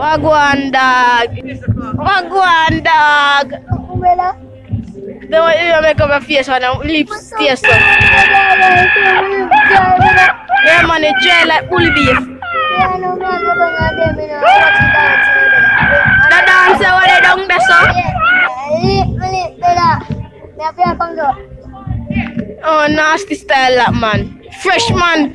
Wagwan dog. Wagwan dog. Umela. Don't you make up a face on them lips taste so. Yeah man, it dry like bull beef. The dancer what they done there so. Oh nasty style that man. Fresh man.